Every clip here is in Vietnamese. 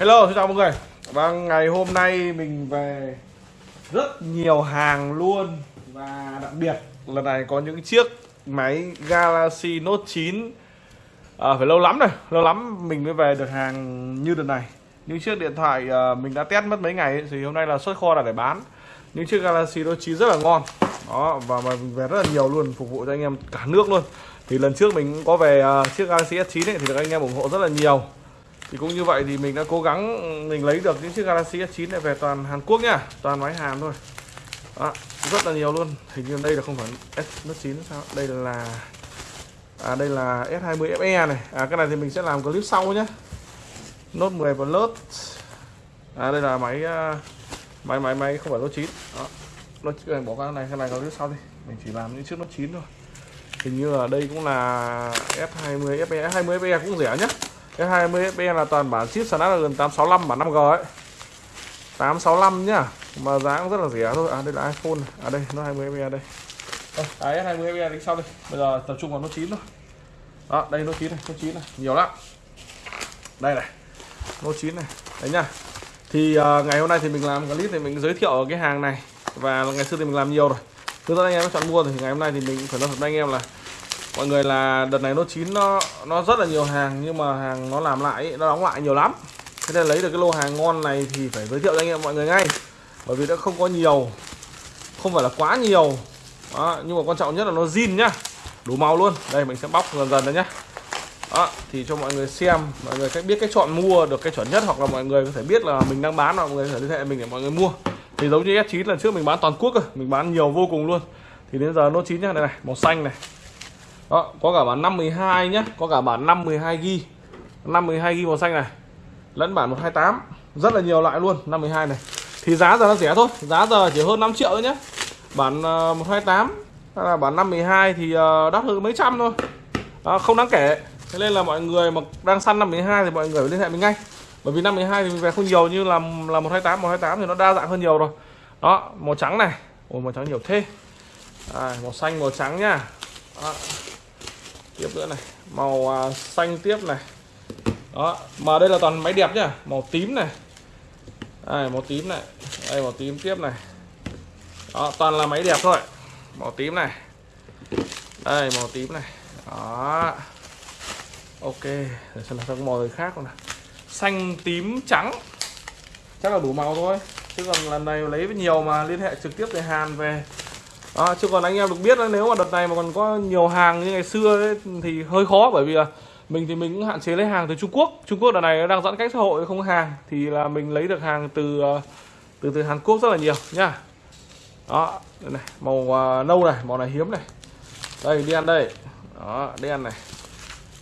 Hello, xin chào mọi người. Và ngày hôm nay mình về rất nhiều hàng luôn. Và đặc biệt lần này có những chiếc máy Galaxy Note 9 à, Phải lâu lắm rồi, lâu lắm mình mới về được hàng như đợt này. Những chiếc điện thoại à, mình đã test mất mấy ngày ấy, Thì hôm nay là xuất kho là để bán. Những chiếc Galaxy Note 9 rất là ngon. Đó, và mà mình về rất là nhiều luôn, phục vụ cho anh em cả nước luôn. Thì lần trước mình cũng có về uh, chiếc Galaxy S9 ấy, thì được anh em ủng hộ rất là nhiều thì cũng như vậy thì mình đã cố gắng mình lấy được những chiếc Galaxy S9 này về toàn Hàn Quốc nhá toàn máy Hàn thôi. Đó, rất là nhiều luôn. Hình như đây là không phải S9 sao? Đây là à đây là S20 FE này. À cái này thì mình sẽ làm clip sau nhé. Note 10 Plus à đây là máy à, máy máy máy không phải Note 9 đó Note bỏ cái này cái này clip sau đi. Mình chỉ làm những chiếc Note 9 thôi. Hình như là đây cũng là S20 FE S20 FE cũng rẻ nhé. S20 FE là toàn bản chip Snapdragon 865 bản 5G ấy. 865 nhá. Mà giá cũng rất là rẻ thôi. À đây là iPhone. Này. à đây nó 20 FE đây. À, S20 FE đi sau đây. Bây giờ tập trung vào Note 9thôi đó đây Note 9 này Note 9 này. Nhiều lắm. Đây này Note 9 này. Đấy nhá. Thì uh, ngày hôm nay thì mình làm clip thì mình giới thiệu cái hàng này. Và ngày xưa thì mình làm nhiều rồi. Hướng dẫn anh em chọn mua thì ngày hôm nay thì mình phải nói thật với anh em là mọi người là đợt này nó chín nó nó rất là nhiều hàng nhưng mà hàng nó làm lại nó đóng lại nhiều lắm. Thế nên lấy được cái lô hàng ngon này thì phải giới thiệu cho anh em mọi người ngay. Bởi vì nó không có nhiều không phải là quá nhiều. Đó, nhưng mà quan trọng nhất là nó zin nhá. Đủ màu luôn. Đây mình sẽ bóc dần dần đấy nhá. Đó, thì cho mọi người xem mọi người cách biết cách chọn mua được cái chuẩn nhất hoặc là mọi người có thể biết là mình đang bán mọi người có thể liên hệ mình để mọi người mua. Thì giống như S9 lần trước mình bán toàn quốc rồi mình bán nhiều vô cùng luôn. Thì đến giờ nó chín nhá này này màu xanh này đó có cả bản 512 nhé có cả bản 512 g 512 g màu xanh này lẫn bản 128 rất là nhiều loại luôn 512 này. Thì giá giờ nó rẻ thôi giá giờ chỉ hơn 5 triệu thôi nhé bản ờ, uh, 128 hay là bản 512 thì uh, đắt hơn mấy trăm thôi. Đó, không đáng kể. Thế nên là mọi người mà đang săn 512 thì mọi người phải liên hệ mình ngay. Bởi vì 512 thì mình về không nhiều như là là 128 128 thì nó đa dạng hơn nhiều rồi. Đó màu trắng này. Ôi màu trắng nhiều thế. À, màu xanh màu trắng nhá đó tiếp nữa này. Màu à, xanh tiếp này. Đó mà đây là toàn máy đẹp nhá. Màu tím này. Đây màu tím này. Đây màu tím tiếp này. Đó toàn là máy đẹp thôi. Màu tím này. Đây màu tím này. Đó. Ok để xem là các màu khác không nào. Xanh tím trắng. Chắc là đủ màu thôi. Chứ còn lần này lấy nhiều mà liên hệ trực tiếp về Hàn về à, chứ còn anh em được biết là nếu mà đợt này mà còn có nhiều hàng như ngày xưa ấy, thì hơi khó bởi vì là mình thì mình cũng hạn chế lấy hàng từ Trung Quốc. Trung Quốc đợt này đang giãn cách xã hội không hàng thì là mình lấy được hàng từ ờ, từ từ Hàn Quốc rất là nhiều nhá đó đây này màu uh, nâu này màu này hiếm này. Đây đen đây. Đó đen này.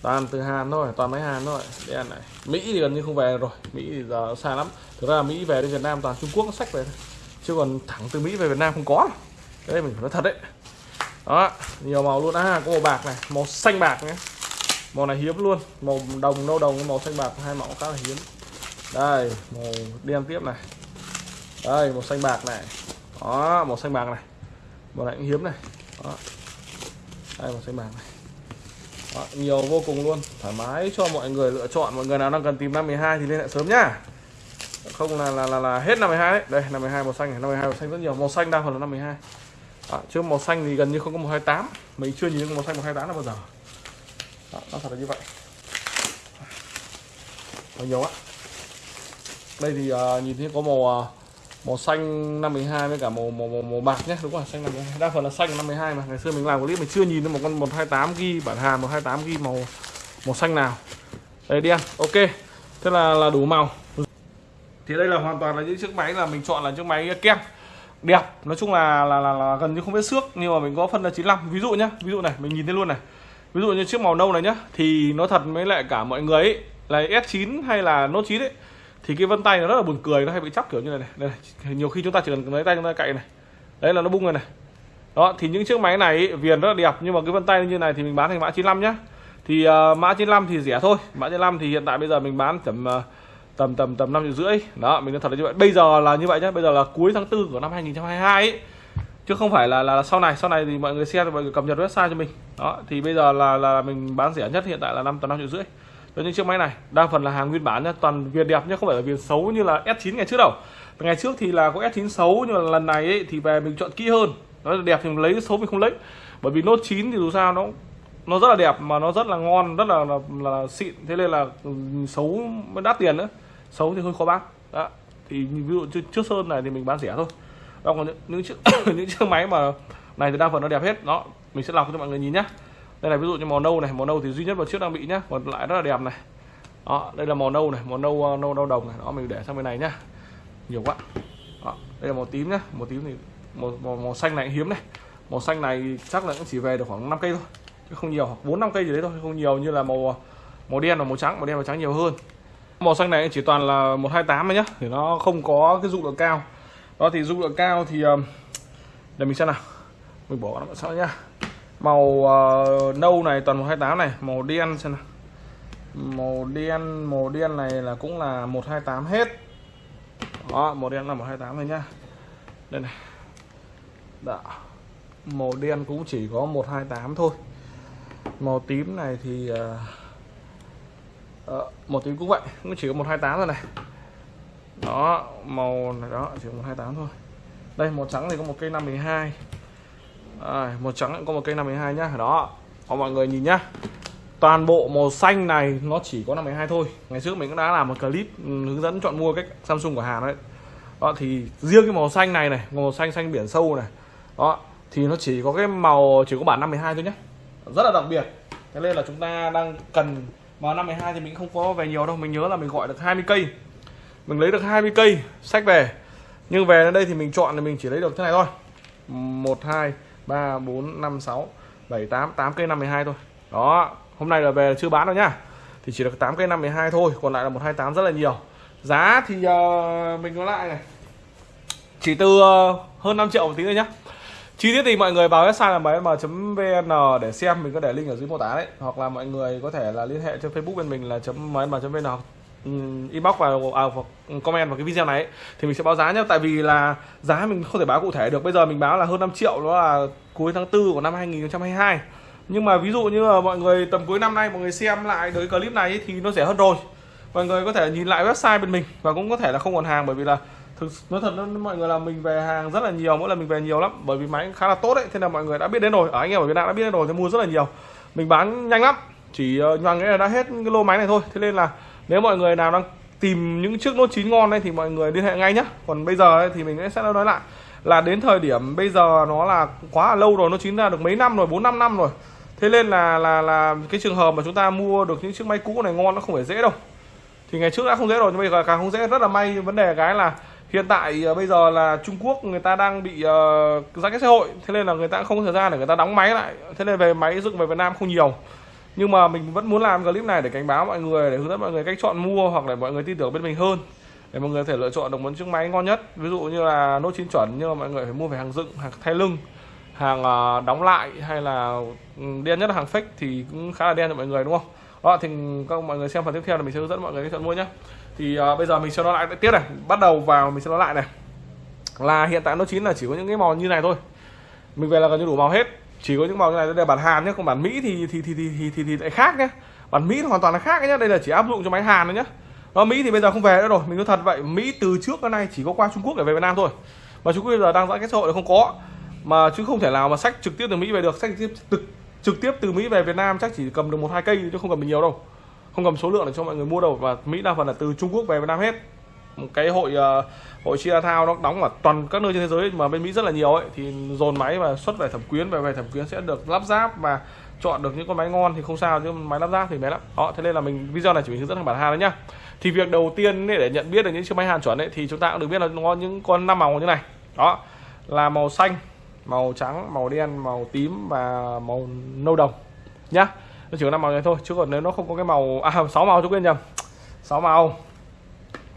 Toàn từ Hàn thôi toàn mấy Hàn thôi đen này. Mỹ thì gần như không về rồi Mỹ thì giờ xa lắm. Thực ra Mỹ về đến Việt Nam toàn Trung Quốc nó sách về thôi chứ còn thẳng từ Mỹ về Việt Nam không có đây mình phải nói thật đấy. Đó nhiều màu luôn. À có màu bạc này màu xanh bạc nhé. Màu này hiếm luôn. Màu đồng nâu đồng màu xanh bạc hai màu khá là hiếm. Đây màu đen tiếp này. Đây màu xanh bạc này. Đó màu xanh bạc này. Màu này cũng hiếm này. Đó. Đây màu xanh bạc này. Đó, nhiều vô cùng luôn. Thoải mái cho mọi người lựa chọn. Mọi người nào đang cần tìm năm 12 thì liên hệ sớm nhá. Không là là là, là hết năm 12 đấy. Đây năm 12 màu xanh này. Năm 12 màu xanh rất nhiều. Màu xanh đa phần là năm 12 đó, chứ màu xanh thì gần như không có màu 28 mình chưa nhìn thấy màu xanh màu 28 là bao giờ. Đó, nó thật là như vậy. Có nhiều á đây thì uh, nhìn thấy có màu uh, màu xanh 512 với cả màu màu màu, màu bạc nhé đúng rồi xanh 52 đa phần là xanh 512 mà. Ngày xưa mình làm clip mình chưa nhìn thấy một con 128 ghi bản hàng 128 ghi màu màu xanh nào. Đây đen ok. Thế là là đủ màu. Thì đây là hoàn toàn là những chiếc máy là mình chọn là chiếc máy kem đẹp nói chung là là, là, là gần như không vết xước nhưng mà mình có phân là 95 ví dụ nhá ví dụ này mình nhìn thấy luôn này. Ví dụ như chiếc màu nâu này nhá thì nó thật với lại cả mọi người ấy là S9 hay là Note 9 ấy thì cái vân tay nó rất là buồn cười nó hay bị chóc kiểu như này này, đây này. nhiều khi chúng ta chỉ cần lấy tay chúng ta cậy này. Đấy là nó bung rồi này. Đó thì những chiếc máy này ấy, viền rất là đẹp nhưng mà cái vân tay như này thì mình bán thành mã 95 nhá. Thì uh, mã 95 thì rẻ thôi. Mã 95 thì hiện tại bây giờ mình bán tầm uh, tầm tầm tầm năm triệu rưỡi. Đó mình nói thật là như vậy. Bây giờ là như vậy nhé bây giờ là cuối tháng tư của năm 2022 ấy. Chứ không phải là là sau này. Sau này thì mọi người xem mọi người cập nhật website cho mình. Đó thì bây giờ là là mình bán rẻ nhất hiện tại là năm tầm năm triệu rưỡi. Cho những chiếc máy này đa phần là hàng nguyên bản nhá. Toàn viền đẹp nhá không phải là viền xấu như là S9 ngày trước đâu. Ngày trước thì là có S9 xấu nhưng mà lần này ấy, thì về mình chọn kỹ hơn. Nó đẹp thì mình lấy xấu mình không lấy. Bởi vì Note 9 thì dù sao nó nó rất là đẹp mà nó rất là ngon rất là là, là xịn. Thế nên là ừ, xấu mới đắt tiền nữa xấu thì hơi khó bán. Đó. Thì ví dụ trước, trước sơn này thì mình bán rẻ thôi. Đó còn những, những chiếc những chiếc máy mà này thì đa phần nó đẹp hết. Đó mình sẽ lọc cho mọi người nhìn nhá. Đây là ví dụ như màu nâu này. Màu nâu thì duy nhất một chiếc đang bị nhá. Còn lại rất là đẹp này. Đó đây là màu nâu này. Màu nâu ờ, nâu nâu đồng này. Đó mình để sang bên này nhá. Nhiều quá. Đó, đây là màu tím nhá. Màu tím thì màu, màu, màu xanh này hiếm này. Màu xanh này chắc là cũng chỉ về được khoảng 5 cây thôi. Chứ không nhiều. Bốn năm cây gì đấy thôi. Không nhiều như là màu ờ, màu đen và màu trắng. Màu đen và trắng nhiều hơn màu xanh này chỉ toàn là 128 thôi nhá thì nó không có cái dung lượng cao. Đó thì dung lượng cao thì ờ, để mình xem nào. Mình bỏ nó sau nhá. Màu uh, nâu này toàn 128 này màu đen xem nào. Màu đen màu đen này là cũng là 128 hết. Đó màu đen là 128 thôi nhá. Đây này. Đó. màu đen cũng chỉ có 128 thôi. Màu tím này thì uh, uh, một tím cũng vậy cũng chỉ có 128 thôi này. Đó màu này đó chỉ có 128 thôi. Đây màu trắng thì có một cây 512 à, màu trắng cũng có một cây 512 nhá. Đó có mọi người nhìn nhá. Toàn bộ màu xanh này nó chỉ có 512 thôi. Ngày trước mình cũng đã làm một clip hướng dẫn chọn mua cách Samsung của Hàn đấy. Đó thì riêng cái màu xanh này này màu xanh xanh biển sâu này đó thì nó chỉ có cái màu chỉ có bản 512 thôi nhé rất là đặc biệt. Thế nên là chúng ta đang cần màu 512 thì mình không có về nhiều đâu mình nhớ là mình gọi được 20 cây. Mình lấy được 20 cây sách về. Nhưng về đến đây thì mình chọn thì mình chỉ lấy được thế này thôi. 1 2 3 4 5 6 7 8 8 cây 52 thôi. Đó hôm nay là về chưa bán đâu nhá. Thì chỉ được 8 cây 52 thôi còn lại là 128 rất là nhiều. Giá thì uh, mình nói lại này. Chỉ từ uh, hơn 5 triệu một tí nữa nhá chi tiết thì mọi người vào website là mm.vn để xem mình có để link ở dưới mô tả đấy. Hoặc là mọi người có thể là liên hệ trên facebook bên mình là mm.vn ừ, inbox vào à, hoặc comment vào cái video này ấy, thì mình sẽ báo giá nhé tại vì là giá mình không thể báo cụ thể được. Bây giờ mình báo là hơn 5 triệu đó là cuối tháng 4 của năm 2022 nhưng mà ví dụ như là mọi người tầm cuối năm nay mọi người xem lại được cái clip này ấy, thì nó rẻ hơn rồi. Mọi người có thể nhìn lại website bên mình và cũng có thể là không còn hàng bởi vì là thực nói thật mọi người là mình về hàng rất là nhiều mỗi lần mình về nhiều lắm bởi vì máy khá là tốt đấy thế là mọi người đã biết đến rồi. Ở anh em ở Việt Nam đã biết đến rồi thì mua rất là nhiều. Mình bán nhanh lắm chỉ ờ, uh, nhoàng nghĩa là đã hết cái lô máy này thôi. Thế nên là nếu mọi người nào đang tìm những chiếc nốt chín ngon đây thì mọi người liên hệ ngay nhé còn bây giờ ấy, thì mình sẽ nói lại là đến thời điểm bây giờ nó là quá là lâu rồi nó chín ra được mấy năm rồi bốn năm năm rồi. Thế nên là là là cái trường hợp mà chúng ta mua được những chiếc máy cũ này ngon nó không phải dễ đâu. Thì ngày trước đã không dễ rồi nhưng bây giờ càng không dễ. Rất là may vấn đề cái là hiện tại uh, bây giờ là Trung Quốc người ta đang bị uh, giãn cách xã hội thế nên là người ta không có thời gian để người ta đóng máy lại. Thế nên về máy dựng về Việt Nam không nhiều. Nhưng mà mình vẫn muốn làm clip này để cảnh báo mọi người để hướng dẫn mọi người cách chọn mua hoặc để mọi người tin tưởng bên mình hơn. Để mọi người có thể lựa chọn được một chiếc máy ngon nhất. Ví dụ như là nốt chín chuẩn nhưng mà mọi người phải mua về hàng dựng hàng thay lưng hàng uh, đóng lại hay là ừ, đen nhất là hàng fake thì cũng khá là đen cho mọi người đúng không? Đó thì các mọi người xem phần tiếp theo là mình sẽ hướng dẫn mọi người cách chọn mua nhé thì uh, bây giờ mình sẽ nó lại tiếp này. Bắt đầu vào mình sẽ nó lại này. Là hiện tại nó chín là chỉ có những cái màu như này thôi. Mình về là gần như đủ màu hết. Chỉ có những màu như này đây là bản Hàn nhé còn bản Mỹ thì thì thì thì thì, thì, thì lại khác nhé bản Mỹ hoàn toàn là khác nhé đây là chỉ áp dụng cho máy Hàn thôi nhé nó Mỹ thì bây giờ không về nữa rồi. Mình nói thật vậy Mỹ từ trước đến nay chỉ có qua Trung Quốc để về Việt Nam thôi. Mà Trung Quốc bây giờ đang giãn cách xã hội là không có. Mà chứ không thể nào mà sách trực tiếp từ Mỹ về được. Sách trực tiếp trực, trực tiếp từ Mỹ về Việt Nam chắc chỉ cầm được một hai cây chứ không cầm được nhiều đâu không cầm số lượng để cho mọi người mua đâu. Và Mỹ đa phần là từ Trung Quốc về Việt Nam hết. Một cái hội uh, hội chia thao nó đóng ở toàn các nơi trên thế giới mà bên Mỹ rất là nhiều ấy thì dồn máy và xuất về thẩm quyến về về thẩm quyến sẽ được lắp ráp và chọn được những con máy ngon thì không sao chứ máy lắp ráp thì bé lắm. Đó thế nên là mình video này chỉ hướng dẫn bản Hàn đấy nhá. Thì việc đầu tiên để nhận biết được những chiếc máy Hàn chuẩn ấy thì chúng ta cũng được biết là nó có những con năm màu như này. Đó là màu xanh màu trắng màu đen màu tím và màu nâu đồng nhá nó chỉ có năm màu này thôi, chứ còn nếu nó không có cái màu à sáu màu chú quên nhầm. Sáu màu.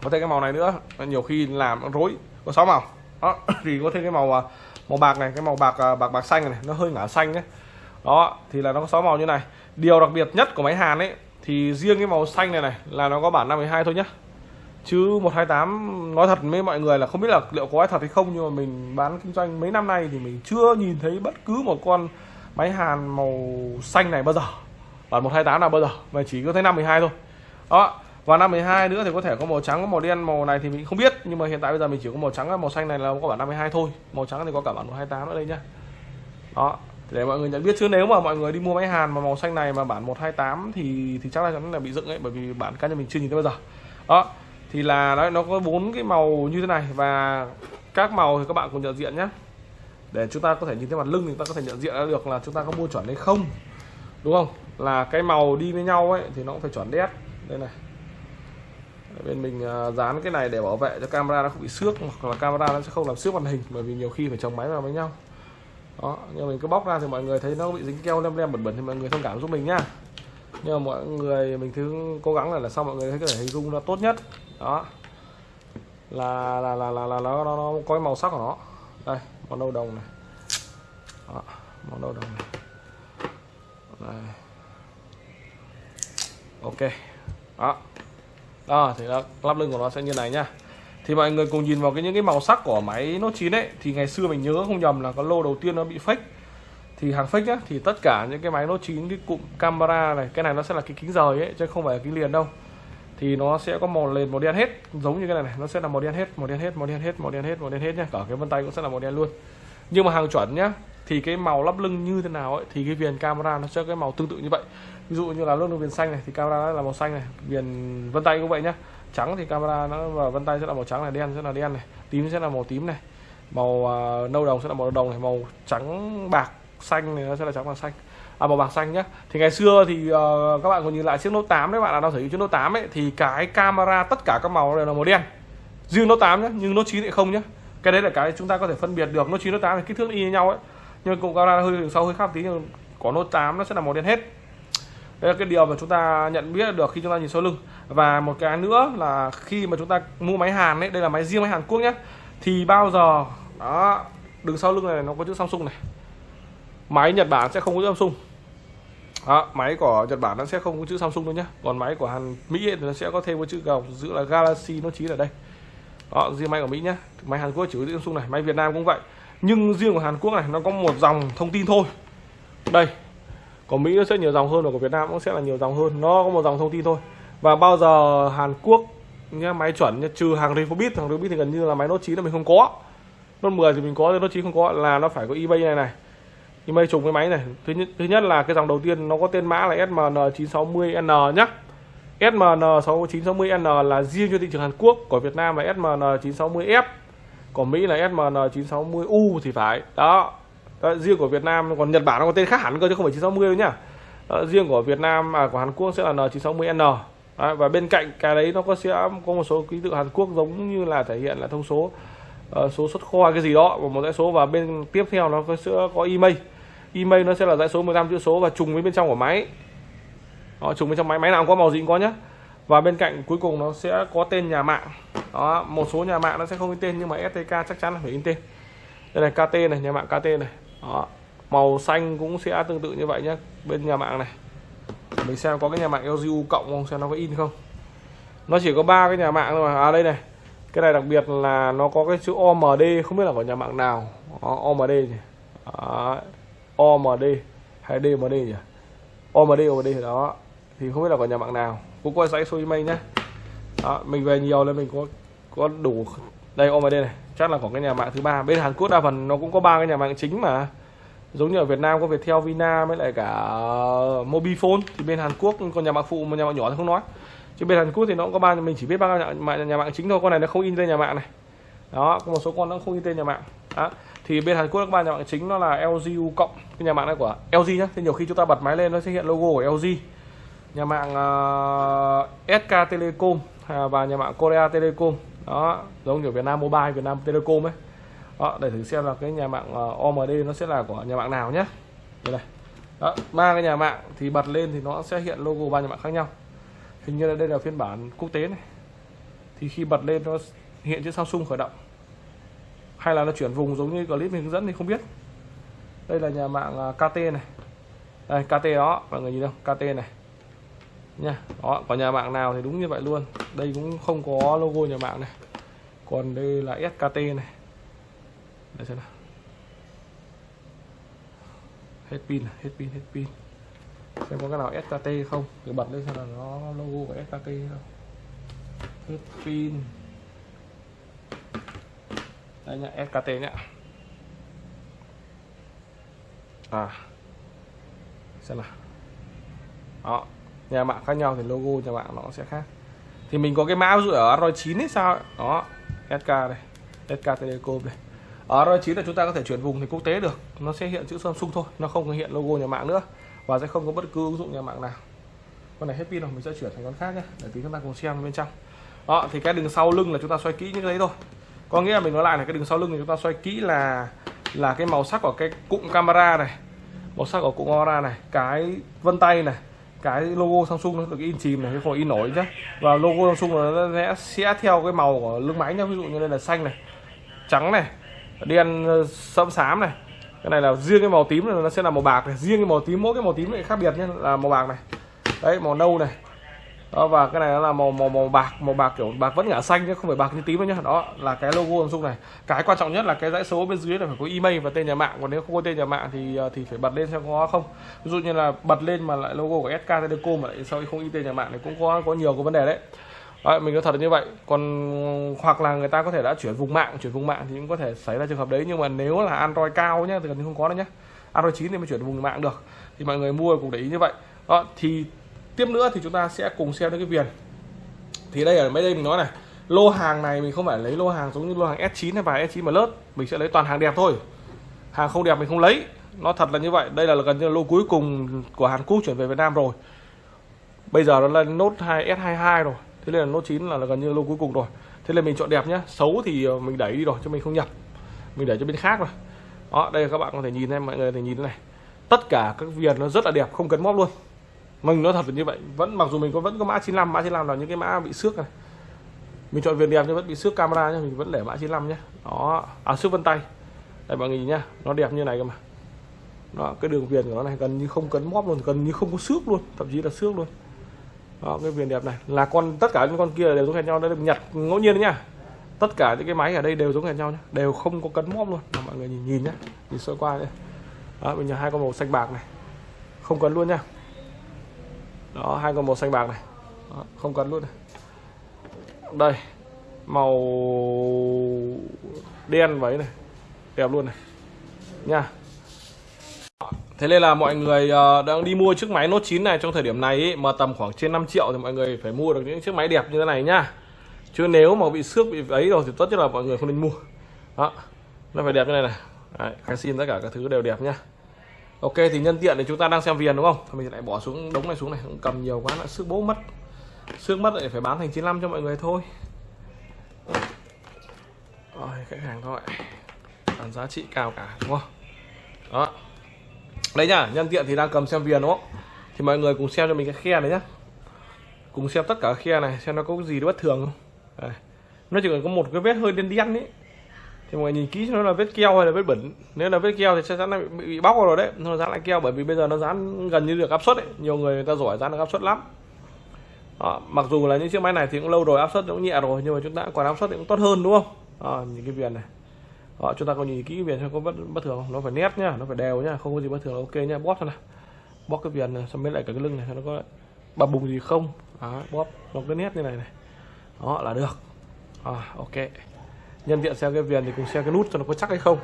Có thêm cái màu này nữa. Nhiều khi làm rối. Có sáu màu. Đó, thì có thêm cái màu à, màu bạc này, cái màu bạc à, bạc bạc xanh này, nó hơi ngả xanh đấy đó, thì là nó có sáu màu như này. Điều đặc biệt nhất của máy Hàn ấy, thì riêng cái màu xanh này này là nó có bản 52 thôi nhá. Chứ 128 nói thật với mọi người là không biết là liệu có ai thật hay không, nhưng mà mình bán kinh doanh mấy năm nay thì mình chưa nhìn thấy bất cứ một con máy Hàn màu xanh này bao giờ bản 128 là bao giờ? Mà chỉ có thấy 512 thôi. Đó, và 512 nữa thì có thể có màu trắng, có màu đen, màu này thì mình không biết. Nhưng mà hiện tại bây giờ mình chỉ có màu trắng và màu xanh này là có bản 52 thôi. Màu trắng thì có cả bản 128 nữa đây nhá. Đó, để mọi người nhận biết chứ. Nếu mà mọi người đi mua máy hàn mà màu xanh này mà bản 128 thì thì chắc là chắn là bị dựng ấy, bởi vì bản cá nhân mình chưa nhìn thấy bao giờ. Đó, thì là, đấy, nó có bốn cái màu như thế này. Và các màu thì các bạn cùng nhận diện nhé để chúng ta có thể nhìn thấy mặt lưng thì ta có thể nhận diện được là chúng ta có mua chuẩn hay không đúng không? Là cái màu đi với nhau ấy thì nó cũng phải chuẩn đét đây này. Bên mình à, dán cái này để bảo vệ cho camera nó không bị xước hoặc là camera nó sẽ không làm xước màn hình bởi vì nhiều khi phải chồng máy vào với nhau. Đó nhưng mình cứ bóc ra thì mọi người thấy nó bị dính keo lem lem bẩn bẩn thì mọi người thông cảm giúp mình nhá. Nhưng mà mọi người mình cứ cố gắng là là sao mọi người thấy cái thể hình dung nó tốt nhất. Đó. Là là là là, là nó, nó, nó có cái màu sắc của nó. Đây màu nâu đồng này. Đó, màu nâu đồng này đây. ok. Đó. Đó, thì là lắp lưng của nó sẽ như này nhá. Thì mọi người cùng nhìn vào cái những cái màu sắc của máy Note 9 ấy, thì ngày xưa mình nhớ không nhầm là cái lô đầu tiên nó bị fake. Thì hàng fake á thì tất cả những cái máy Note 9 cái cụm camera này, cái này nó sẽ là cái kính rời ấy, chứ không phải là kính liền đâu. Thì nó sẽ có màu nền, màu đen hết, giống như cái này này, nó sẽ là màu đen hết, màu đen hết, màu đen hết, màu đen hết, màu đen hết nhá. Cả cái vân tay cũng sẽ là màu đen luôn. Nhưng mà hàng chuẩn nhá thì cái màu lắp lưng như thế nào ấy thì cái viền camera nó sẽ cái màu tương tự như vậy. Ví dụ như là lưng viền xanh này thì camera là màu xanh này viền vân tay cũng vậy nhá. Trắng thì camera nó và vân tay sẽ là màu trắng này đen sẽ là đen này tím sẽ là màu tím này. Màu uh, nâu đồng sẽ là màu đồng này màu trắng bạc xanh này nó sẽ là trắng bạc xanh. À, màu bạc xanh nhá. Thì ngày xưa thì uh, các bạn còn nhìn lại chiếc Note 8 đấy bạn nào đang sở hữu chiếc Note 8 ấy thì cái camera tất cả các màu đều là màu đen. Riêng Note 8 nhá nhưng Note 9 lại không nhá. Cái đấy là cái chúng ta có thể phân biệt được. Note 9 Note 8 thì kích thước y như nhau ấy nhưng cụm camera hơi sau hơi khác tí nhưng có nốt 8 nó sẽ là màu đen hết. Đây là cái điều mà chúng ta nhận biết được khi chúng ta nhìn sau lưng. Và một cái nữa là khi mà chúng ta mua máy Hàn đấy đây là máy riêng máy Hàn Quốc nhé thì bao giờ đó đường sau lưng này nó có chữ Samsung này. Máy Nhật Bản sẽ không có chữ Samsung. Đó, máy của Nhật Bản nó sẽ không có chữ Samsung đâu nhé. Còn máy của Hàn Mỹ thì nó sẽ có thêm một chữ gọc giữ là Galaxy nó chỉ ở đây. Đó riêng máy của Mỹ nhé. Máy Hàn Quốc chỉ có chữ Samsung này máy Việt Nam cũng vậy nhưng riêng của Hàn Quốc này nó có một dòng thông tin thôi. Đây của Mỹ nó sẽ nhiều dòng hơn và của Việt Nam cũng sẽ là nhiều dòng hơn. Nó có một dòng thông tin thôi. Và bao giờ Hàn Quốc nhá máy chuẩn nhá, trừ hàng Refobit hàng Refobit thì gần như là máy nốt 9 là mình không có. Nốt 10 thì mình có nốt 9 không có là nó phải có eBay này này. eBay trùng cái máy này. Thứ nhất thứ nhất là cái dòng đầu tiên nó có tên mã là SMN960N nhá. SMN960N là riêng cho thị trường Hàn Quốc của Việt Nam là SMN960F của Mỹ là SMN960U thì phải. Đó. Đó, riêng của Việt Nam còn Nhật Bản nó có tên khác hẳn cơ chứ không phải 960 đâu nhá. Đó, riêng của Việt Nam à của Hàn Quốc sẽ là N960N đó, và bên cạnh cái đấy nó có sẽ có một số ký tự Hàn Quốc giống như là thể hiện là thông số uh, số xuất kho cái gì đó và một dãy số. Và bên tiếp theo nó có sẽ có email. Email nó sẽ là dãy số 15 chữ số và trùng với bên trong của máy. Đó, trùng bên trong máy. Máy nào cũng có màu gì cũng có nhá và bên cạnh cuối cùng nó sẽ có tên nhà mạng. Đó một số nhà mạng nó sẽ không in tên nhưng mà STK chắc chắn là phải in tên. Đây này KT này nhà mạng KT này. Đó màu xanh cũng sẽ tương tự như vậy nhé bên nhà mạng này. Mình xem có cái nhà mạng LGU cộng không xem nó có in không. Nó chỉ có ba cái nhà mạng thôi mà. À đây này. Cái này đặc biệt là nó có cái chữ OMD không biết là của nhà mạng nào. Đó, OMD nhỉ. Đó. OMD hay DMD nhỉ. OMD OMD đó. Thì không biết là của nhà mạng nào cũng có dãy số mình nhé. Đó, mình về nhiều nên mình có có đủ. Đây OMD này. Chắc là của cái nhà mạng thứ ba. Bên Hàn Quốc đa phần nó cũng có ba cái nhà mạng chính mà. Giống như ở Việt Nam có Viettel, Vina với lại cả Mobifone. Thì bên Hàn Quốc còn nhà mạng phụ một nhà mạng nhỏ thì không nói. Chứ bên Hàn Quốc thì nó cũng có ba mình chỉ biết ba nhà mạng, nhà mạng chính thôi. Con này nó không in tên nhà mạng này. Đó có một số con nó không in tên nhà mạng. Đó. thì bên Hàn Quốc các ba nhà mạng chính. Nó là LGU cộng. Cái nhà mạng này của LG nhá. Thì nhiều khi chúng ta bật máy lên nó sẽ hiện logo của LG nhà mạng ờ, uh, SK Telecom à, và nhà mạng Korea Telecom. Đó giống như Việt Nam Mobile Việt Nam Telecom ấy. Đó, để thử xem là cái nhà mạng ờ, uh, OMD nó sẽ là của nhà mạng nào nhé đây này. Đó ba cái nhà mạng thì bật lên thì nó sẽ hiện logo ba nhà mạng khác nhau. Hình như là đây là phiên bản quốc tế này. Thì khi bật lên nó hiện chữ Samsung khởi động. Hay là nó chuyển vùng giống như clip mình hướng dẫn thì không biết. Đây là nhà mạng ờ, KT này. Đây KT đó mọi người nhìn không? KT này nha. Đó, có nhà mạng nào thì đúng như vậy luôn. Đây cũng không có logo nhà mạng này. Còn đây là SKT này. Để xem nào. Hết pin à? hết pin hết pin. Xem có cái nào SKT không? Thử bật lên xem là nó logo của SKT không? Hết pin. Đây nhá SKT nhá. À. Xem nào. Đó nhà mạng khác nhau thì logo nhà mạng nó sẽ khác. Thì mình có cái mã ví dụ ở Android 9 ấy, sao ấy. đó SK đây SK Telecom đây. Ở Android 9 là chúng ta có thể chuyển vùng thì quốc tế được. Nó sẽ hiện chữ Samsung thôi, nó không có hiện logo nhà mạng nữa và sẽ không có bất cứ ứng dụng nhà mạng nào. Con này hết pin rồi, mình sẽ chuyển thành con khác nhé, để tí chúng ta cùng xem bên trong. Đó, thì cái đường sau lưng là chúng ta xoay kỹ như thế đấy thôi. Có nghĩa là mình nói lại là cái đường sau lưng thì chúng ta xoay kỹ là là cái màu sắc của cái cụm camera này, màu sắc của cụm camera này, cái vân tay này cái logo Samsung nó được in chìm này không in nổi chứ và logo Samsung nó sẽ sẽ theo cái màu của lưng máy nhá. Ví dụ như đây là xanh này, trắng này, đen ờ, sẫm xám này. Cái này là riêng cái màu tím này, nó sẽ là màu bạc này. Riêng cái màu tím, mỗi cái màu tím này khác biệt nhé là màu bạc này. Đấy, màu nâu này đó, và cái này nó là màu màu màu bạc màu bạc kiểu bạc vẫn ngả xanh chứ không phải bạc như tím đâu nhá. Đó là cái logo Samsung này. Cái quan trọng nhất là cái dãy số bên dưới là phải có email và tên nhà mạng. Còn nếu không có tên nhà mạng thì ờ, thì phải bật lên xem có không. Ví dụ như là bật lên mà lại logo của SK Telecom mà lại sau không in tên nhà mạng thì cũng có có nhiều cái vấn đề đấy. Đấy, mình nói thật là như vậy. Còn hoặc là người ta có thể đã chuyển vùng mạng chuyển vùng mạng thì cũng có thể xảy ra trường hợp đấy. Nhưng mà nếu là android cao nhá thì gần như không có đâu nhá. Android 9 thì mới chuyển vùng mạng được. Thì mọi người mua cũng để ý như vậy. Đó thì tiếp nữa thì chúng ta sẽ cùng xem đến cái viền. Thì đây ở mấy đây mình nói này lô hàng này mình không phải lấy lô hàng giống như lô hàng S9 hay vài S9 mà lớp mình sẽ lấy toàn hàng đẹp thôi. Hàng không đẹp mình không lấy nó thật là như vậy. Đây là gần như là lô cuối cùng của Hàn Quốc chuyển về Việt Nam rồi. Bây giờ nó là nốt 2 S22 rồi. Thế nên là nốt 9 là, là gần như lô cuối cùng rồi. Thế nên mình chọn đẹp nhá. Xấu thì ờ, mình đẩy đi rồi cho mình không nhập. Mình để cho bên khác rồi. Đó đây các bạn có thể nhìn em mọi người có thể nhìn thế này. Tất cả các viền nó rất là đẹp không cần móp luôn mình nói thật là như vậy vẫn mặc dù mình có vẫn có mã 95 mã 95 là những cái mã bị xước này. Mình chọn viền đẹp nhưng vẫn bị xước camera nhé mình vẫn để mã 95 nhé đó à xước vân tay. Đây mọi người nhìn nhá nó đẹp như này cơ mà. Đó cái đường viền của nó này gần như không cấn móp luôn gần như không có xước luôn thậm chí là xước luôn. Đó cái viền đẹp này là con tất cả những con kia đều giống hệt nhau đây được nhặt ngẫu nhiên đấy nhá. Tất cả những cái máy ở đây đều giống hệt nhau nhá đều không có cấn móp luôn. Đó, mọi người nhìn nhìn nhá nhìn sơ qua đây. Đó mình nhặt hai con màu xanh bạc này không cấn luôn nhá đó hai con màu xanh bạc này đó, không cần luôn này đây màu đen váy này đẹp luôn này nha Thế nên là mọi người ờ, đang đi mua chiếc máy Note 9 này trong thời điểm này ý, mà tầm khoảng trên 5 triệu thì mọi người phải mua được những chiếc máy đẹp như thế này nhá. Chứ nếu mà bị xước bị ấy rồi thì tốt nhất là mọi người không nên mua. Đó. Nó phải đẹp như này này. Đấy, khai xin tất cả các thứ đều đẹp nhá. Ok thì nhân tiện thì chúng ta đang xem viền đúng không? Thì mình lại bỏ xuống đống này xuống này, cũng cầm nhiều quá lại sức bố mất. sức mất lại phải bán thành 95 cho mọi người thôi. Rồi, khách hàng thôi. Bán giá trị cao cả đúng không? Đó đấy nhá nhân tiện thì đang cầm xem viền đúng không thì mọi người cùng xem cho mình cái khe này nhá cùng xem tất cả khe này xem nó có cái gì bất thường không đây. nó chỉ cần có một cái vết hơi đen đen ấy thì mọi người nhìn kỹ cho nó là vết keo hay là vết bẩn. Nếu là vết keo thì chắc chắn là bị, bị bóc rồi đấy. Nó dán lại keo bởi vì bây giờ nó dán gần như được áp suất ấy. Nhiều người người ta giỏi dán được áp suất lắm. Đó, mặc dù là những chiếc máy này thì cũng lâu rồi áp suất cũng nhẹ rồi nhưng mà chúng ta còn áp suất thì cũng tốt hơn đúng không? Những cái viền này. Đó, chúng ta có nhìn kỹ cái viền xem có bất bất thường không? Nó phải nét nhá nó phải đều nhá không có gì bất thường ok nhá. Bóp thôi nào. Bóp cái viền này xong mới lại cả cái lưng này nó có bập bùng gì không. Đó, bóp nó cái nét như này này. Đó là được. À, ok nhân tiện xem cái viền thì cùng xem cái nút cho nó có chắc hay không.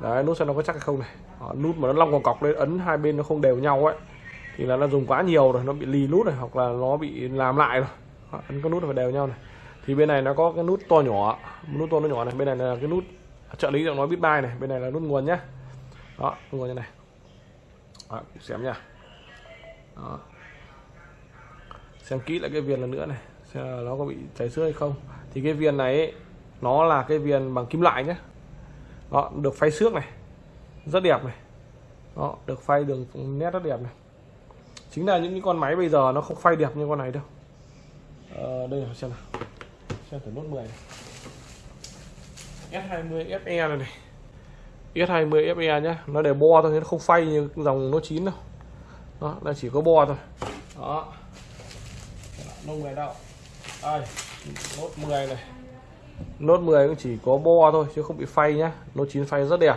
Đấy nút xem nó có chắc hay không này. Đó, nút mà nó long còn cọc lên ấn hai bên nó không đều nhau ấy thì là nó dùng quá nhiều rồi nó bị lì nút này hoặc là nó bị làm lại rồi. Đó, ấn cái nút phải đều nhau này. Thì bên này nó có cái nút to nhỏ nút to nó nhỏ này. Bên này là cái nút à, trợ lý giọng nói biết bay này. Bên này là nút nguồn nhá. Đó nguồn như này. Đó, xem nha. Đó. xem kỹ lại cái viền lần nữa này xem là nó có bị cháy xước hay không. Thì cái viền này ấy, nó là cái viền bằng kim loại nhé. Đó được phay xước này rất đẹp này. Đó được phay đường nét rất đẹp này. Chính là những cái con máy bây giờ nó không phay đẹp như con này đâu. Ờ, đây là xem nào. Xem thử nốt 10 này. S20 FE này này. S20 FE nhá nó để bo thôi nó không phay như dòng nó chín đâu. Đó là chỉ có bo thôi. Đó. Nông này đâu đây nốt 10 này nốt 10 cũng chỉ có bo thôi chứ không bị phay nhá. Nốt 9 phay rất đẹp.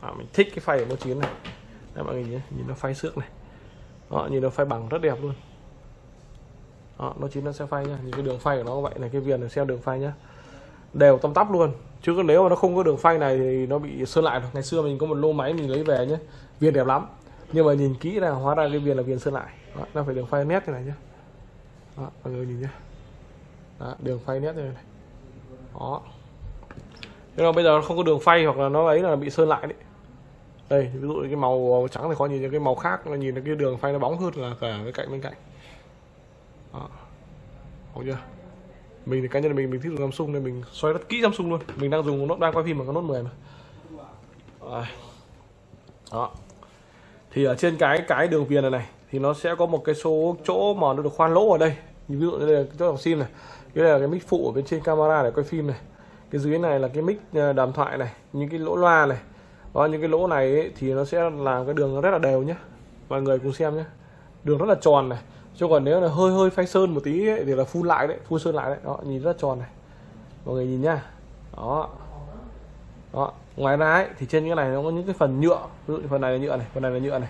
À, mình thích cái phay của nốt 9 này. Đấy, mọi người nhìn, nhìn nó phay xước này. Đó, nhìn nó phay bằng rất đẹp luôn. Đó, nó chính nó sẽ phay nhá. Nhìn cái đường phay của nó vậy. Này cái viền này xem đường phay nhá. Đều tăm tắp luôn. Chứ nếu mà nó không có đường phay này thì nó bị sơn lại rồi ngày xưa mình có một lô máy mình lấy về nhé viền đẹp lắm. Nhưng mà nhìn kỹ là hóa ra cái viền là viền sơn lại. Đó, nó phải đường phay nét như này nhá. Đó, mọi người nhìn nhá. Đó, đường phay nét như này đó. Nhưng mà bây giờ nó không có đường phay hoặc là nó ấy là bị sơn lại đấy. Đây, ví dụ cái màu trắng thì khó nhìn cái màu khác là nhìn cái đường phay nó bóng hơn là cả cái cạnh bên cạnh. Đó. Ổn chưa? Mình thì cá nhân mình mình thích dùng Samsung nên mình xoay rất kỹ Samsung luôn. Mình đang dùng nó đang quay phim bằng con nốt 10 mà. Đó. Thì ở trên cái cái đường viền này này, thì nó sẽ có một cái số chỗ mà nó được khoan lỗ ở đây. Ví dụ như là cái chỗ dòng sim này cái là cái mic phụ ở bên trên camera để quay phim này. Cái dưới này là cái mic ờ, đàm thoại này những cái lỗ loa này. Đó những cái lỗ này ấy, thì nó sẽ làm cái đường rất là đều nhé mọi người cùng xem nhé đường rất là tròn này. Chứ còn nếu là hơi hơi phai sơn một tí ấy, thì là phun lại đấy phun sơn lại đấy. Đó nhìn rất tròn này. Mọi người nhìn nhá. Đó. Đó ngoài ra ấy, thì trên cái này nó có những cái phần nhựa. Ví dụ phần này là nhựa này phần này là nhựa này.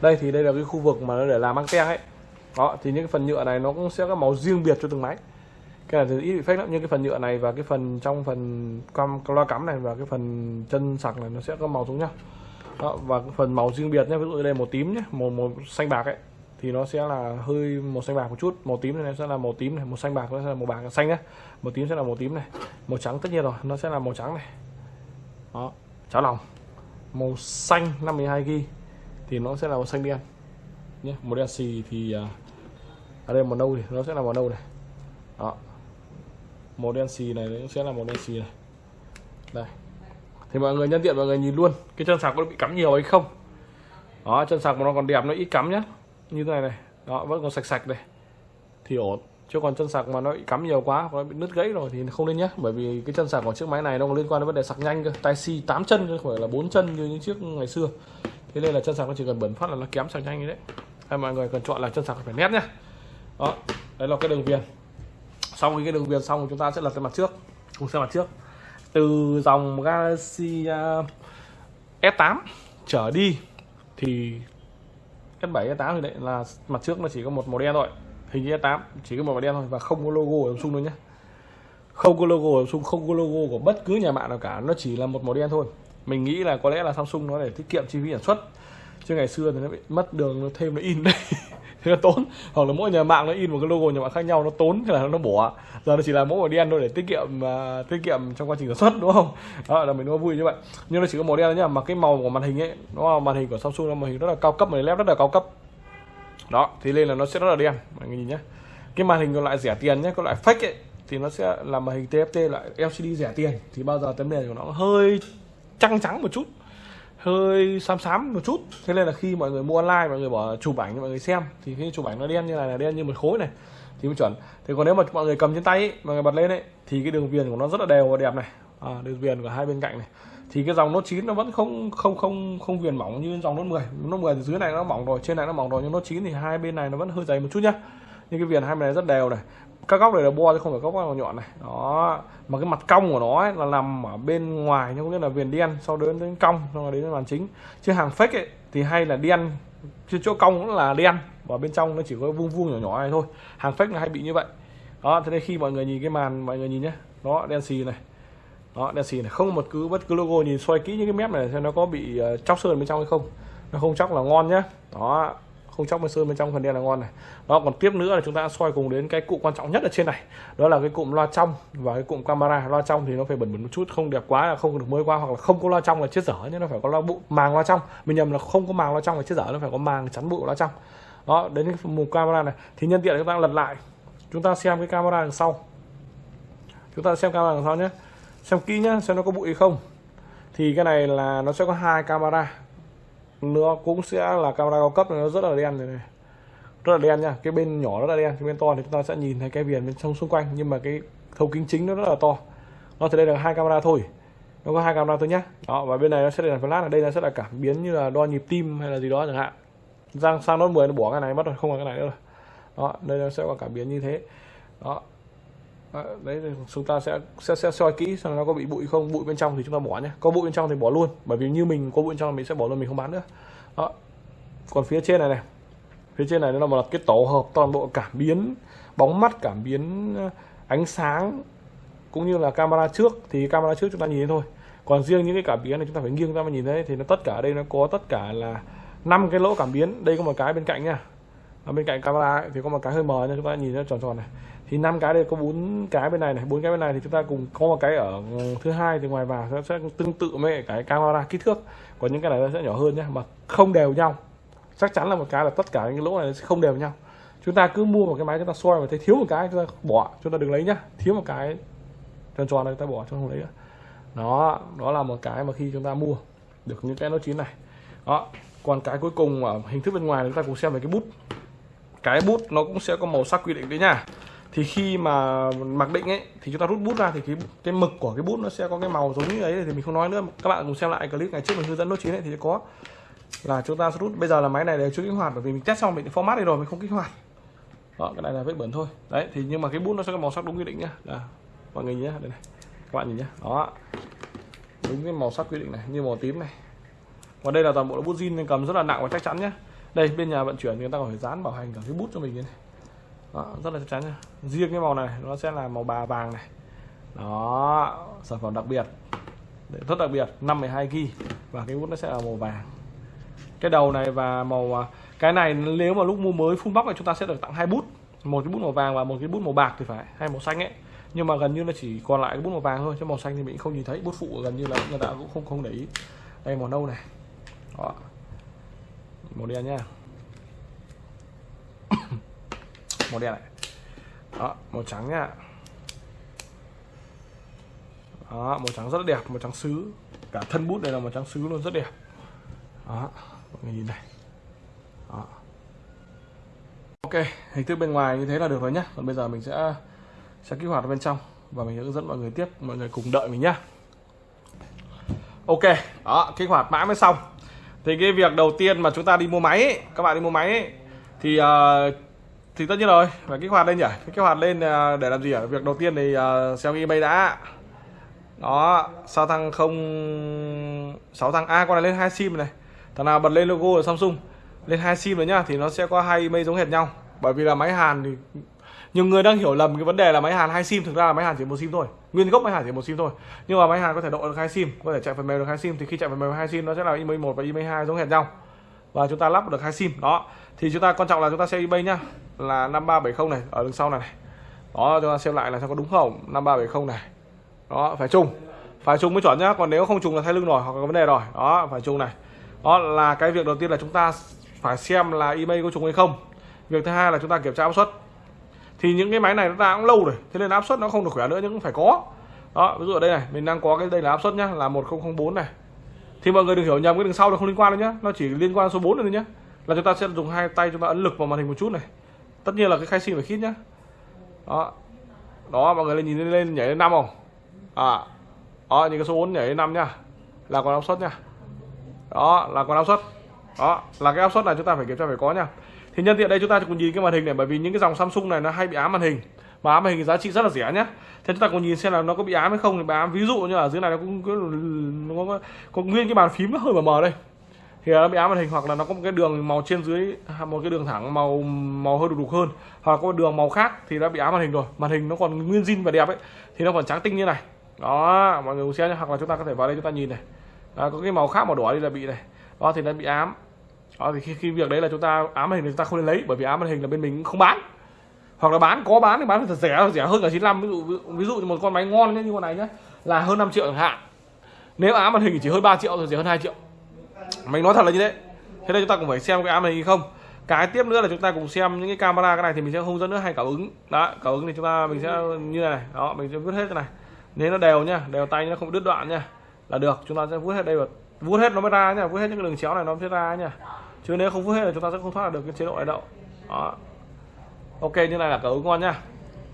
Đây thì đây là cái khu vực mà nó để làm băng ten ấy. Đó thì những cái phần nhựa này nó cũng sẽ có màu riêng biệt cho từng máy cái là ít bị phách lắm như cái phần nhựa này và cái phần trong phần cam loa cắm này và cái phần chân sạc này nó sẽ có màu giống nhau. Đó, và cái phần màu riêng biệt nhé ví dụ đây màu tím nhé màu màu xanh bạc ấy thì nó sẽ là hơi màu xanh bạc một chút. Màu tím này sẽ là màu tím này màu xanh bạc nó sẽ là màu bạc xanh nhé màu tím sẽ là màu tím này màu trắng tất nhiên rồi nó sẽ là màu trắng này. Đó cháo lòng. Màu xanh 52 g thì nó sẽ là màu xanh đen nhé màu đen xì thì à, ở đây màu nâu thì nó sẽ là màu nâu này. Đó màu đen xì này cũng sẽ là màu đen xì này. Đây. Thì mọi người nhân tiện, mọi người nhìn luôn. Cái chân sạc có bị cắm nhiều hay không? Đó, chân sạc mà nó còn đẹp, nó ít cắm nhá. Như thế này này. Đó, vẫn còn sạch sạch này. Thì ổn. Chứ còn chân sạc mà nó bị cắm nhiều quá, hoặc nó bị nứt gãy rồi thì không nên nhé bởi vì cái chân sạc của chiếc máy này nó còn liên quan đến vấn đề sạc nhanh cơ. Tai si 8 chân chứ không phải là bốn chân như những chiếc ngày xưa. Thế nên là chân sạc nó chỉ cần bẩn phát là nó kém sạc nhanh như đấy hay mọi người cần chọn là chân sạc phải nét nhá. Đó, đấy là cái đường viền xong cái đường viền xong chúng ta sẽ lật cái mặt trước. Cùng xem mặt trước. Từ dòng Galaxy à, S8 trở đi, thì S7 S8 thì đấy là mặt trước nó chỉ có một màu đen thôi. Hình như S8 chỉ có một màu đen thôi và không có logo của Samsung đâu nhé. Không có logo của Samsung, không có logo của bất cứ nhà mạng nào cả. Nó chỉ là một màu đen thôi. Mình nghĩ là có lẽ là Samsung nó để tiết kiệm chi phí sản xuất chứ ngày xưa thì nó bị mất đường nó thêm nó in đây thế là tốn. Hoặc là mỗi nhà mạng nó in một cái logo nhà mạng khác nhau nó tốn thế là nó bỏ. Giờ nó chỉ là mỗi màu đen thôi để tiết kiệm uh, tiết kiệm trong quá trình sản xuất đúng không? Đó là mình nó vui như vậy. Nhưng nó chỉ có màu đen thôi nhá mà cái màu của màn hình ấy nó màn hình của Samsung là màn hình rất là cao cấp màn led rất là cao cấp. Đó thì nên là nó sẽ rất là đen mọi người nhìn nhé cái màn hình còn lại rẻ tiền nhé còn lại fake ấy thì nó sẽ là màn hình TFT loại LCD rẻ tiền. Thì bao giờ tấm nền của nó hơi trắng trắng một chút hơi xám xám một chút. Thế nên là khi mọi người mua online mọi người bỏ chụp ảnh mọi người xem thì khi chụp ảnh nó đen như này là đen như một khối này thì mới chuẩn. Thì còn nếu mà mọi người cầm trên tay ấy, mọi người bật lên ấy thì cái đường viền của nó rất là đều và đẹp này. À, đường viền của hai bên cạnh này. Thì cái dòng nốt 9 nó vẫn không không không không viền mỏng như dòng nốt 10 nốt 10 thì dưới này nó mỏng rồi trên này nó mỏng rồi nhưng nốt 9 thì hai bên này nó vẫn hơi dày một chút nhá. Nhưng cái viền hai bên này rất đều này các góc này là bo chứ không phải góc nào nhọn này. Đó. Mà cái mặt cong của nó ấy là nằm ở bên ngoài nhưng cũng như là viền đen sau đến đến cong xong rồi đến màn chính. Chứ hàng fake ấy thì hay là đen chứ chỗ cong cũng là đen và bên trong nó chỉ có vuông vuông nhỏ nhỏ này thôi. Hàng fake là hay bị như vậy. Đó thế nên khi mọi người nhìn cái màn mọi người nhìn nhé đó đen xì này. Đó đen xì này. Không một cứ bất cứ logo nhìn xoay kỹ những cái mép này xem nó có bị uh, chóc sơn bên trong hay không. Nó không chóc là ngon nhá. Đó không chóc bên sơn bên trong, phần đen là ngon này. Đó, còn tiếp nữa là chúng ta soi cùng đến cái cụm quan trọng nhất ở trên này. Đó là cái cụm loa trong và cái cụm camera. Loa trong thì nó phải bẩn bẩn một chút, không đẹp quá là không được mới qua hoặc là không có loa trong là chết dở, nhưng nó phải có loa bụ màng loa trong. Mình nhầm là không có màng loa trong là chết dở, nó phải có màng chắn bụi loa trong. Đó, đến cái mục camera này. Thì nhân tiện chúng ta lật lại. Chúng ta xem cái camera đằng sau. Chúng ta xem camera đằng sau nhé. Xem kỹ nhá, xem nó có bụi không. Thì cái này là nó sẽ có hai camera nó cũng sẽ là camera cao cấp nó rất là đen này, này. Rất là đen nha cái bên nhỏ rất là đen cái bên to thì chúng ta sẽ nhìn thấy cái viền bên trong xung quanh nhưng mà cái thấu kính chính nó rất là to. Nó thì đây là hai camera thôi. Nó có hai camera thôi nhá. Đó và bên này nó sẽ là flash ở đây nó sẽ là cảm biến như là đo nhịp tim hay là gì đó chẳng hạn. Sang sang nốt 10 nó bỏ cái này mất rồi không còn cái này nữa rồi. Đó đây nó sẽ có cảm biến như thế. Đó. Ờ, đấy chúng ta sẽ sẽ sẽ soi kỹ xem nó có bị bụi không, bụi bên trong thì chúng ta bỏ nhé có bụi bên trong thì bỏ luôn, bởi vì như mình có bụi bên trong mình sẽ bỏ luôn, mình không bán nữa. Đó. Còn phía trên này này, phía trên này nó là một cái tổ hợp toàn bộ cảm biến, bóng mắt cảm biến ờ, ánh sáng, cũng như là camera trước, thì camera trước chúng ta nhìn thấy thôi. Còn riêng những cái cảm biến này chúng ta phải nghiêng ra mà nhìn thấy, thì nó tất cả ở đây nó có tất cả là năm cái lỗ cảm biến. Đây có một cái bên cạnh nha ở bên cạnh camera ấy, thì có một cái hơi mờ nha chúng ta nhìn nó tròn tròn này. Thì năm cái đây có bốn cái bên này này bốn cái bên này thì chúng ta cùng có một cái ở thứ hai thì ngoài vào nó sẽ tương tự với cái camera kích thước. Còn những cái này nó sẽ nhỏ hơn nhé mà không đều nhau. Chắc chắn là một cái là tất cả những lỗ này sẽ không đều nhau. Chúng ta cứ mua một cái máy chúng ta soi mà thấy thiếu một cái chúng ta bỏ chúng ta đừng lấy nhá. Thiếu một cái tròn tròn này chúng ta bỏ cho không lấy nữa. Đó đó là một cái mà khi chúng ta mua được những cái nó chín này. Đó còn cái cuối cùng ở hình thức bên ngoài chúng ta cùng xem về cái bút cái bút nó cũng sẽ có màu sắc quy định đấy nha. Thì khi mà mặc định ấy, thì chúng ta rút bút ra thì cái cái mực của cái bút nó sẽ có cái màu giống như ấy thì mình không nói nữa. Các bạn cùng xem lại clip ngày trước mình hướng dẫn nốt chín ấy thì có. Là chúng ta rút. Bây giờ là máy này đều chưa kích hoạt, bởi vì mình test xong mình format đi rồi, mình không kích hoạt. Đó, cái này là vết bẩn thôi. Đấy, thì nhưng mà cái bút nó sẽ có màu sắc đúng quy định nhá. Là mọi người nhé đây này. Các bạn nhìn nhé đó. Đúng cái màu sắc quy định này, như màu tím này. Và đây là toàn bộ là bút zin nên cầm rất là nặng và chắc chắn nhé đây bên nhà vận chuyển thì người ta còn phải dán bảo hành cả cái bút cho mình như này. Đó, rất là chắc chắn nha riêng cái màu này nó sẽ là màu bà vàng này. Đó sản phẩm đặc biệt. Rất đặc biệt 52 g và cái bút nó sẽ là màu vàng. Cái đầu này và màu à, cái này nếu mà lúc mua mới full box thì chúng ta sẽ được tặng hai bút. Một cái bút màu vàng và một cái bút màu bạc thì phải hay màu xanh ấy. Nhưng mà gần như là chỉ còn lại cái bút màu vàng thôi chứ màu xanh thì mình không nhìn thấy. Bút phụ gần như là người ta cũng không không để ý. Đây màu nâu này. Đó màu đen nhá. Màu đen này. Đó, màu trắng nhá. Đó, màu trắng rất là đẹp, màu trắng sứ. Cả thân bút này là màu trắng sứ luôn, rất đẹp. Đó mọi người nhìn này. Đó. Ok, hình thức bên ngoài như thế là được rồi nhá. Còn bây giờ mình sẽ sẽ kích hoạt bên trong và mình hướng dẫn mọi người tiếp, mọi người cùng đợi mình nhá. Ok, đó, kích hoạt mã mới xong thì cái việc đầu tiên mà chúng ta đi mua máy ấy, các bạn đi mua máy ấy, thì uh, thì tất nhiên rồi phải kích hoạt lên nhỉ? Kích hoạt lên uh, để làm gì ở việc đầu tiên thì uh, xem email đã. Đó sao thằng không sáu thằng a con này lên hai sim này. Thằng nào bật lên logo của Samsung lên hai sim rồi nhá thì nó sẽ có hai email giống hệt nhau. Bởi vì là máy Hàn thì nhiều người đang hiểu lầm cái vấn đề là máy Hàn hai sim thực ra là máy Hàn chỉ một sim thôi. Nguyên gốc máy Hàn chỉ một sim thôi. Nhưng mà máy Hàn có thể độ được hai sim có thể chạy phần mềm được hai sim. Thì khi chạy phần mềm hai sim nó sẽ là email một và email hai giống hệt nhau. Và chúng ta lắp được hai sim. Đó. Thì chúng ta quan trọng là chúng ta xem email nhá. Là 5370 này ở đằng sau này, này. Đó chúng ta xem lại là xem có đúng không? 5370 này. Đó phải trùng phải trùng mới chuẩn nhá. Còn nếu không trùng là thay lưng rồi hoặc có vấn đề rồi. Đó phải trùng này. Đó là cái việc đầu tiên là chúng ta phải xem là email có trùng hay không. Việc thứ hai là chúng ta kiểm tra áp suất thì những cái máy này nó đã cũng lâu rồi thế nên áp suất nó không được khỏe nữa nhưng cũng phải có. Đó ví dụ ở đây này mình đang có cái đây là áp suất nhá là 1004 này. Thì mọi người đừng hiểu nhầm cái đường sau là không liên quan đâu nhá nó chỉ liên quan số 4 thôi nhá. Là chúng ta sẽ dùng hai tay chúng ta ấn lực vào màn hình một chút này. Tất nhiên là cái khai sim phải khít nhá. Đó. Đó mọi người lên nhìn lên, nhảy lên năm không? À. Đó những cái số 4 nhảy lên năm nhá. Là còn áp suất nhá. Đó là còn áp suất. Đó là cái áp suất này chúng ta phải kiểm tra phải có nha thì nhân tiện đây chúng ta cùng nhìn cái màn hình này bởi vì những cái dòng Samsung này nó hay bị ám màn hình. Mà ám màn hình giá trị rất là rẻ nhé thế chúng ta cùng nhìn xem là nó có bị ám hay không thì ám ví dụ như ở dưới này nó cũng có, nó có, có nguyên cái bàn phím nó hơi mờ mờ đây. Thì nó bị ám màn hình hoặc là nó có một cái đường màu trên dưới một cái đường thẳng màu màu hơi đục đục hơn hoặc có một đường màu khác thì nó bị ám màn hình rồi. Màn hình nó còn nguyên zin và đẹp ấy thì nó còn trắng tinh như này. Đó mọi người cùng xem nhé hoặc là chúng ta có thể vào đây chúng ta nhìn này. Đó, có cái màu khác màu đỏ đi là bị này. Đó thì nó bị ám đó, thì khi, khi việc đấy là chúng ta ám màn hình thì chúng ta không nên lấy bởi vì ám màn hình là bên mình không bán. Hoặc là bán có bán thì bán thật rẻ rẻ hơn cả 95 ví dụ ví dụ một con máy ngon như con này nhé là hơn 5 triệu chẳng hạn. Nếu ám màn hình chỉ hơn 3 triệu rồi rẻ hơn 2 triệu. Mình nói thật là như thế. Thế nên chúng ta cũng phải xem cái ám màn hình không. Cái tiếp nữa là chúng ta cùng xem những cái camera cái này thì mình sẽ không dẫn nữa hay cảm ứng. Đó cảm ứng thì chúng ta mình sẽ như này. Đó mình sẽ vứt hết cái này. Nếu nó đều nhá đều tay nó không đứt đoạn nhá là được. Chúng ta sẽ vứt hết đây vào vuốt hết nó mới ra nhá vuốt hết những cái đường chéo này nó mới ra nhá chứ nếu không vuốt hết là chúng ta sẽ không thoát được cái chế độ này đâu. Đó. Ok như này là cả ứng ngon nhá.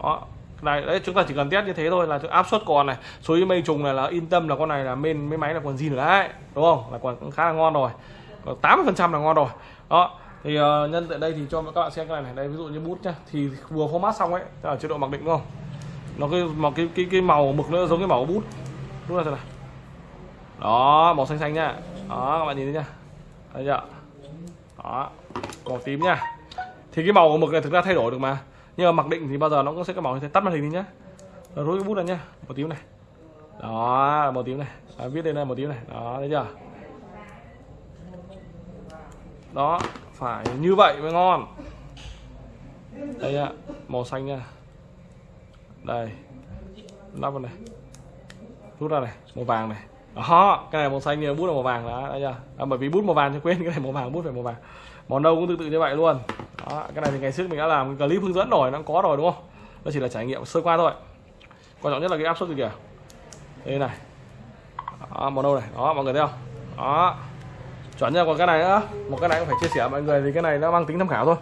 Đó. Này đấy chúng ta chỉ cần test như thế thôi là áp suất còn này số mây trùng này là yên tâm là con này là bên mấy máy là còn gì nữa đấy đúng không? Là còn khá là ngon rồi. Còn tám phần trăm là ngon rồi. Đó. Thì uh, nhân tại đây thì cho các bạn xem cái này này. Đây ví dụ như bút nhá thì vừa format xong ấy ở chế độ mặc định đúng không? Nó cái màu cái cái cái màu mực nó giống cái màu bút. Đúng là thế này đó màu xanh xanh nhá. Đó các bạn nhìn thấy nhá. Thấy chưa? Đó màu tím nhá. Thì cái màu của mực này thực ra thay đổi được mà. Nhưng mà mặc định thì bao giờ nó cũng sẽ có màu như thế. Tắt màn hình đi nhá. Rồi rút cái bút ra nhá. Màu tím này. Đó màu tím này. Đó, viết lên đây màu tím này. Đó thấy chưa? Đó phải như vậy mới ngon. Đây ạ màu xanh nha đây. Lắp vào này. Rút ra này. Màu vàng này đó cái này màu xanh như bút là màu vàng đó đấy chưa à, bởi vì bút màu vàng cho quên cái này màu vàng bút phải màu vàng. Màu nâu cũng tương tự như vậy luôn. Đó cái này thì ngày trước mình đã làm clip hướng dẫn rồi nó có rồi đúng không? Nó chỉ là trải nghiệm sơ qua thôi. Quan trọng nhất là cái áp suất gì kìa. Đây này. Đó, màu nâu này. Đó mọi người thấy không? Đó. Chuẩn nha còn cái này nữa. Một cái này cũng phải chia sẻ mọi người thì cái này nó mang tính tham khảo thôi.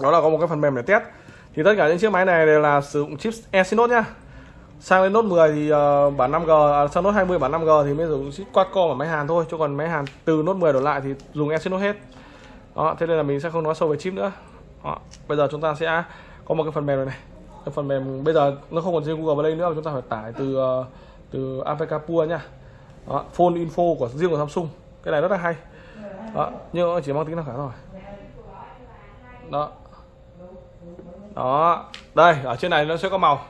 Đó là có một cái phần mềm để test. Thì tất cả những chiếc máy này đều là sử dụng chip Exynos nhá sang đến nốt 10 thì uh, bản 5G à, sang nốt 20 bản 5G thì mới dùng chip Qualcomm ở máy Hàn thôi chứ còn máy Hàn từ nốt 10 đổ lại thì dùng Exynos hết. Đó thế nên là mình sẽ không nói sâu về chip nữa. Đó. bây giờ chúng ta sẽ có một cái phần mềm này, này. cái phần mềm bây giờ nó không còn trên Google Play nữa mà chúng ta phải tải từ uh, từ APK Pure nha. Đó, phone info của riêng của Samsung. Cái này rất là hay. Đó nhưng nó chỉ mang tính tham khảo thôi. Đó. Đó đây ở trên này nó sẽ có màu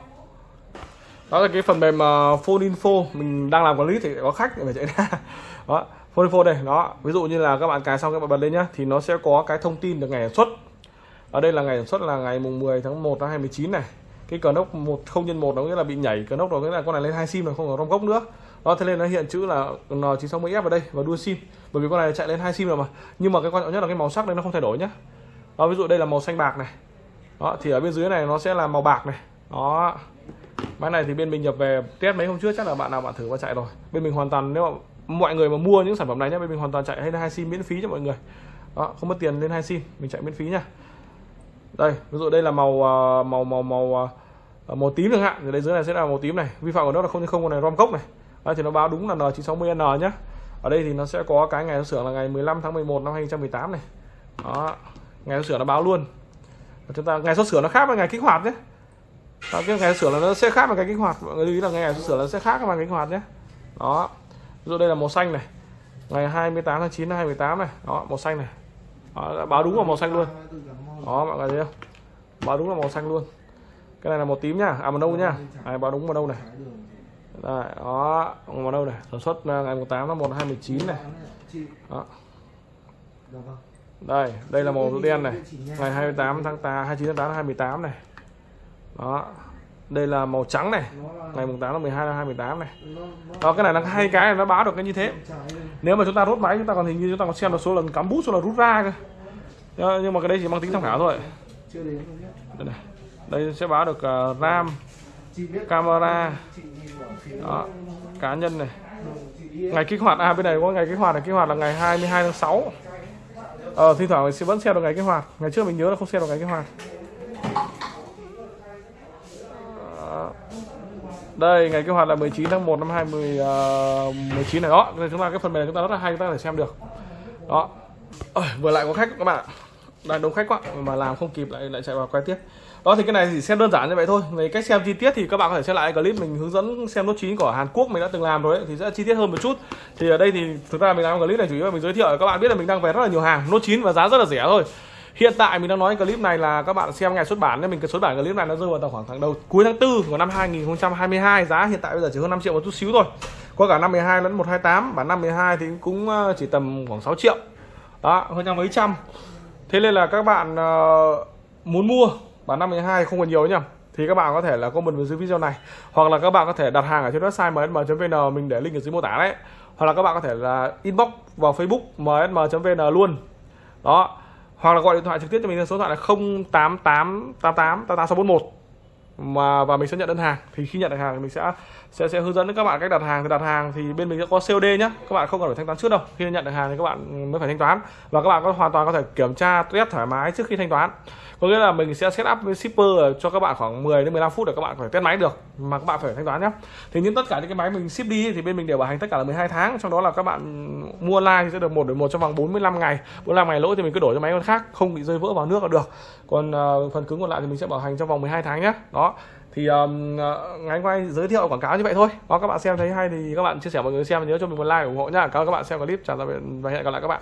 đó là cái phần mềm uh, phone info. Mình đang làm quản lý thì có khách để phải chạy ra. Đó phone info đây. Đó ví dụ như là các bạn cài xong các bạn bật lên nhá thì nó sẽ có cái thông tin được ngày sản xuất. Ở đây là ngày sản xuất là ngày mùng 10 tháng 1 năm 2019 này. Cái cờ nốc một không nhân một nó nghĩa là bị nhảy. Cờ nốc đó nghĩa là con này lên hai sim rồi không có rom gốc nữa. Đó thế nên nó hiện chữ là N960F ở đây và đua sim. Bởi vì con này chạy lên hai sim rồi mà. Nhưng mà cái quan trọng nhất là cái màu sắc đây nó không thay đổi nhá. Đó, ví dụ đây là màu xanh bạc này. Đó thì ở bên dưới này nó sẽ là màu bạc này. Đó máy này thì bên mình nhập về test mấy hôm trước, chắc là bạn nào bạn thử qua chạy rồi. Bên mình hoàn toàn, nếu mà mọi người mà mua những sản phẩm này nhé bên mình hoàn toàn chạy hay hai sim miễn phí cho mọi người. Đó, không mất tiền lên hai sim, mình chạy miễn phí nha đây, ví dụ đây là màu à, màu màu màu à, à, màu tím chẳng hạn. Thì đây dưới này sẽ là màu tím này. Vi phạm của nó là không không con này, rom cốc này. Đây thì nó báo đúng là N960N nhá. Ở đây thì nó sẽ có cái ngày xuất xưởng là ngày 15 tháng 11 năm 2018 này. Đó, ngày xuất xưởng nó báo luôn. Chúng ta, ngày xuất sửa nó khác với ngày kích hoạt nhé đó, cái ngày sửa là nó sẽ khác với cái kích hoạt. Mọi người lưu ý là ngày sửa là nó sẽ khác các ngày kích hoạt nhé. Đó. Dụ đây là màu xanh này. Ngày 28 tháng 9 năm 2018 này. Đó màu xanh này. Đó, báo đúng là màu xanh luôn. Đó mọi người thấy không? Báo đúng là màu xanh luôn. Cái này là màu tím nhá à màu nâu nhá này báo đúng màu nâu này. Đây, đó màu nâu này. Sản xuất à, ngày 18 tháng 1 năm 2019 này. Đó. Đây đây là màu đen này. Ngày 28 tháng 8 29 tháng 8 năm 2018 này đó. Đây là màu trắng này. Ngày mùng 8 tháng 12 năm 2018 này. Đó cái này là hai cái nó báo được cái như thế. Nếu mà chúng ta rút máy chúng ta còn hình như chúng ta còn xem được số lần cắm bút số lần rút ra cơ. Nhưng mà cái đấy chỉ mang tính tham khảo thôi. Đây, này. đây sẽ báo được uh, RAM camera đó, cá nhân này. Ngày kích hoạt à bên này có ngày kích hoạt này. Kích hoạt là ngày 22 tháng 6 ờ thi thoảng mình sẽ vẫn xem được ngày kích hoạt. Ngày trước mình nhớ là không xem được ngày kích hoạt đây ngày kích hoạt là 19 tháng 1 năm 2019 uh, à, này. Đó nên chúng ta cái phần mềm chúng ta rất là hay chúng ta có thể xem được. Đó. Ôi, vừa lại có khách các bạn đang đông khách quá mà làm không kịp lại lại chạy vào quay tiếp. Đó thì cái này chỉ xem đơn giản như vậy thôi. Về cách xem chi tiết thì các bạn có thể xem lại clip mình hướng dẫn xem nốt chín của Hàn Quốc mình đã từng làm rồi ấy, thì sẽ chi tiết hơn một chút. Thì ở đây thì thực ra mình làm clip này chủ yếu là mình giới thiệu các bạn biết là mình đang về rất là nhiều hàng. Nốt chín và giá rất là rẻ thôi hiện tại mình đang nói clip này là các bạn xem ngày xuất bản nên mình xuất bản clip này nó rơi vào tầm khoảng tháng đầu cuối tháng 4 của năm 2022 giá hiện tại bây giờ chỉ hơn 5 triệu một chút xíu thôi. Có cả năm 12 lẫn 128 bản năm 12 thì cũng ờ, chỉ tầm khoảng 6 triệu. Đó hơn trăm mấy trăm. Thế nên là các bạn uh, muốn mua bản năm 12 không còn nhiều nhỉ? Thì các bạn có thể là comment vào dưới video này. Hoặc là các bạn có thể đặt hàng ở trên website msm.vn mình để link ở dưới mô tả đấy. Hoặc là các bạn có thể là inbox vào facebook msm.vn luôn. Đó hoặc là gọi điện thoại trực tiếp cho mình số điện thoại là 088 88 88 mà, và mình sẽ nhận đơn hàng. Thì khi nhận được hàng thì mình sẽ sẽ sẽ hướng dẫn các bạn cách đặt hàng. Thì đặt hàng thì bên mình sẽ có COD nhé các bạn không cần phải thanh toán trước đâu. Khi nhận được hàng thì các bạn mới phải thanh toán. Và các bạn có hoàn toàn có thể kiểm tra test thoải mái trước khi thanh toán. Có nghĩa là mình sẽ set up với shipper cho các bạn khoảng 10 đến 15 phút để các bạn có thể test máy được mà các bạn phải thanh toán nhé thì những tất cả những cái máy mình ship đi thì bên mình đều bảo hành tất cả là 12 tháng. Trong đó là các bạn mua online thì sẽ được một đổi một trong vòng 45 ngày. 45 ngày lỗi thì mình cứ đổi cho máy con khác không bị rơi vỡ vào nước là được. Còn uh, phần cứng còn lại thì mình sẽ bảo hành trong vòng 12 tháng nhé đó thì um, à, ngày hôm nay giới thiệu quảng cáo như vậy thôi. Đó các bạn xem thấy hay thì các bạn chia sẻ mọi người xem. Và nhớ cho mình một like ủng hộ nhá. Cảm ơn các bạn xem clip. Chào tạm biệt và hẹn gặp lại các bạn.